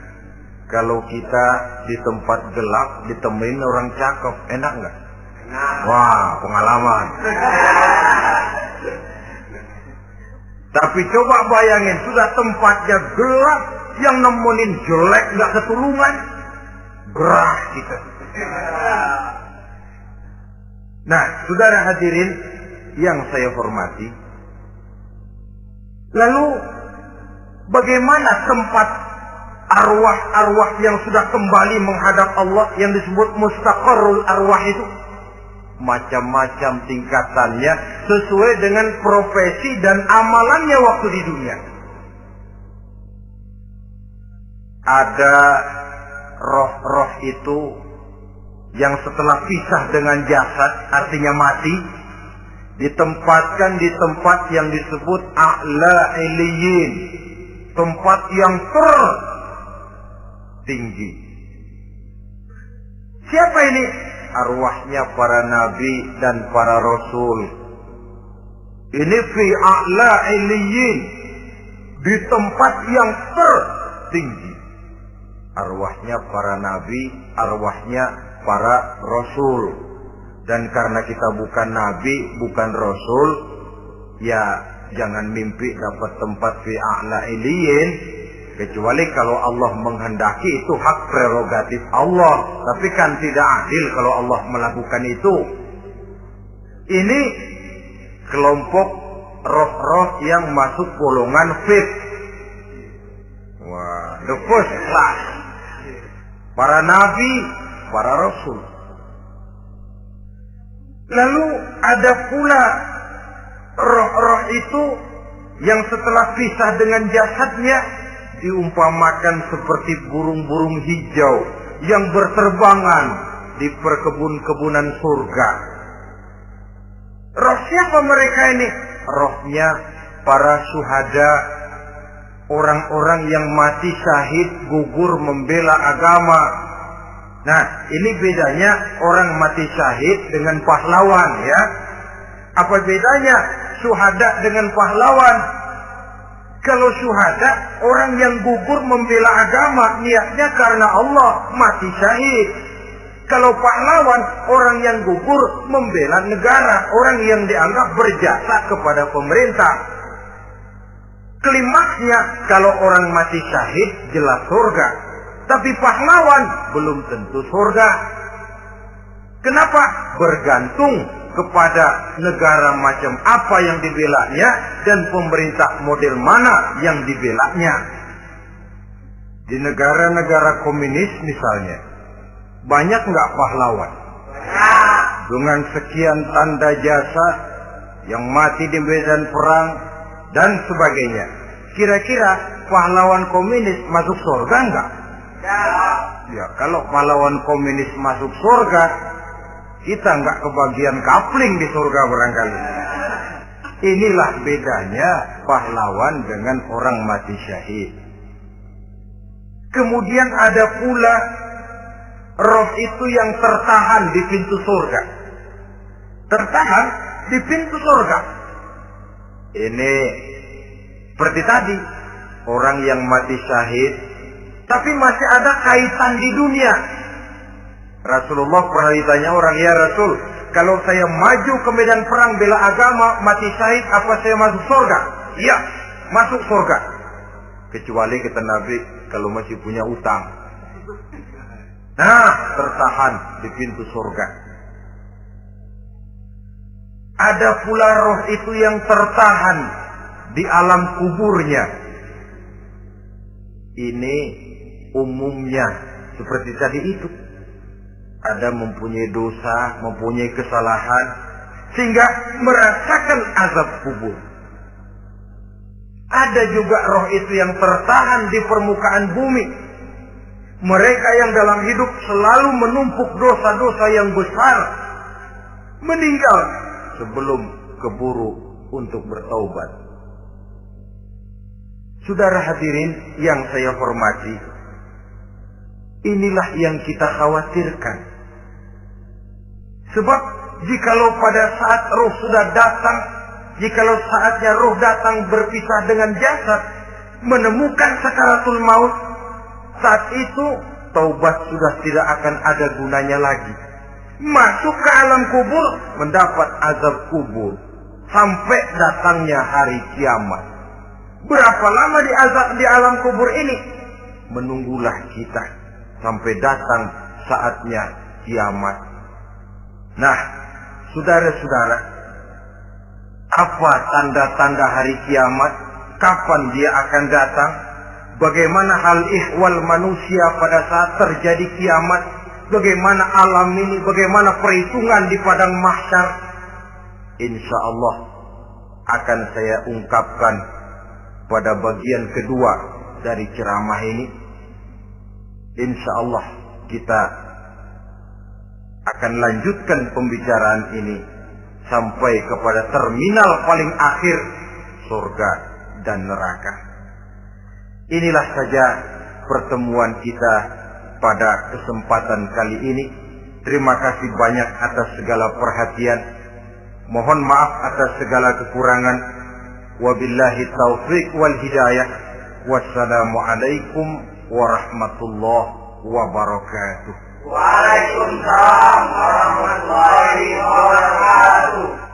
kalau kita di tempat gelap ditemenin orang cakep, enak nggak? Wah, pengalaman. Tapi coba bayangin, sudah tempatnya gelap, yang nemenin jelek nggak ketulungan, gerah kita. Nah, saudara hadirin yang saya hormati, lalu bagaimana tempat arwah-arwah yang sudah kembali menghadap Allah yang disebut mustaqarrul arwah itu? Macam-macam tingkatannya sesuai dengan profesi dan amalannya waktu di dunia. ada roh-roh itu yang setelah pisah dengan jasad artinya mati ditempatkan di tempat yang disebut a'la iliyin tempat yang tertinggi siapa ini? Arwahnya para nabi dan para rasul. Ini fi a'la iliyin di tempat yang tertinggi. Arwahnya para nabi, arwahnya para rasul. Dan karena kita bukan nabi, bukan rasul, ya jangan mimpi dapat tempat fi a'la iliyin kecuali kalau Allah menghendaki itu hak prerogatif Allah. Tapi kan tidak adil kalau Allah melakukan itu. Ini kelompok roh-roh yang masuk golongan fit wah the first class. Para nabi, para rasul. Lalu ada pula roh-roh itu yang setelah pisah dengan jasadnya diumpamakan seperti burung-burung hijau yang berterbangan di perkebun-kebunan surga. Roh siapa mereka ini? Rohnya para suhada orang-orang yang mati syahid gugur membela agama. Nah, ini bedanya orang mati syahid dengan pahlawan ya. Apa bedanya syuhada dengan pahlawan? Kalau syuhada orang yang gugur membela agama niatnya karena Allah mati syahid. Kalau pahlawan orang yang gugur membela negara, orang yang dianggap berjasa kepada pemerintah. Klimaksnya kalau orang mati syahid jelas surga. Tapi pahlawan belum tentu surga. Kenapa? Bergantung kepada negara macam apa yang dibelanya dan pemerintah model mana yang dibelanya. Di negara-negara komunis misalnya, banyak nggak pahlawan? Dengan sekian tanda jasa yang mati di medan perang, dan sebagainya. Kira-kira pahlawan komunis masuk surga enggak? Ya. ya, kalau pahlawan komunis masuk surga, kita enggak kebagian kapling di surga barangkali. Inilah bedanya pahlawan dengan orang mati syahid. Kemudian ada pula roh itu yang tertahan di pintu surga. Tertahan di pintu surga. Ini seperti tadi, orang yang mati syahid, tapi masih ada kaitan di dunia. Rasulullah pernah ditanya orang, ya Rasul, kalau saya maju ke medan perang bela agama, mati syahid, apa saya masuk surga? Iya, masuk surga. Kecuali kata Nabi, kalau masih punya utang. Nah, tertahan di pintu surga. Ada pula roh itu yang tertahan di alam kuburnya. Ini umumnya seperti tadi itu. Ada mempunyai dosa, mempunyai kesalahan, sehingga merasakan azab kubur. Ada juga roh itu yang tertahan di permukaan bumi. Mereka yang dalam hidup selalu menumpuk dosa-dosa yang besar. Meninggal sebelum keburu untuk bertaubat. Saudara hadirin yang saya hormati, inilah yang kita khawatirkan. Sebab jikalau pada saat roh sudah datang, jikalau saatnya roh datang berpisah dengan jasad, menemukan sakaratul maut, saat itu taubat sudah tidak akan ada gunanya lagi. Masuk ke alam kubur, mendapat azab kubur. Sampai datangnya hari kiamat. Berapa lama di azab di alam kubur ini? Menunggulah kita sampai datang saatnya kiamat. Nah, saudara-saudara, apa tanda-tanda hari kiamat? Kapan dia akan datang? Bagaimana hal ihwal manusia pada saat terjadi kiamat? Bagaimana alam ini? Bagaimana perhitungan di padang mahsyar? Insya Allah akan saya ungkapkan pada bagian kedua dari ceramah ini. Insya Allah kita akan lanjutkan pembicaraan ini sampai kepada terminal paling akhir surga dan neraka. Inilah saja pertemuan kita pada kesempatan kali ini. Terima kasih banyak atas segala perhatian. Mohon maaf atas segala kekurangan. Wabillahi taufiq wal hidayah. Wassalamualaikum warahmatullahi wabarakatuh. Waalaikumsalam warahmatullahi wabarakatuh.